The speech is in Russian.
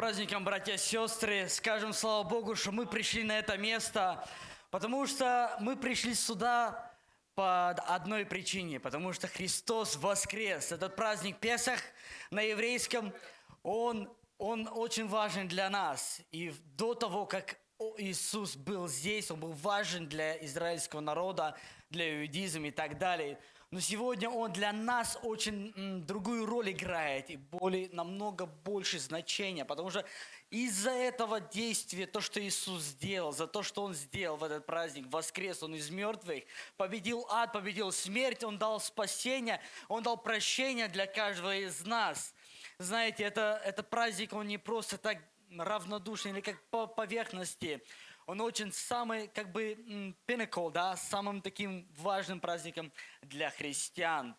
праздником, братья и сестры. Скажем слава Богу, что мы пришли на это место, потому что мы пришли сюда по одной причине, потому что Христос воскрес. Этот праздник Песах на еврейском, он, он очень важен для нас. И до того, как Иисус был здесь, Он был важен для израильского народа, для иудизма и так далее. Но сегодня Он для нас очень м, другую роль играет и более, намного больше значения, потому что из-за этого действия, то, что Иисус сделал, за то, что Он сделал в этот праздник, воскрес Он из мертвых, победил ад, победил смерть, Он дал спасение, Он дал прощение для каждого из нас. Знаете, это, это праздник, он не просто так равнодушный или как по поверхности. Он очень самый, как бы, pinnacle, да, самым таким важным праздником для христиан.